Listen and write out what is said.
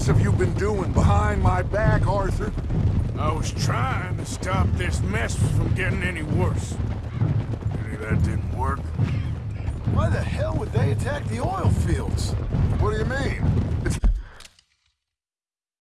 else have you been doing behind my back, Arthur? I was trying to stop this mess from getting any worse. Maybe that didn't work. Why the hell would they attack the oil fields? What do you mean?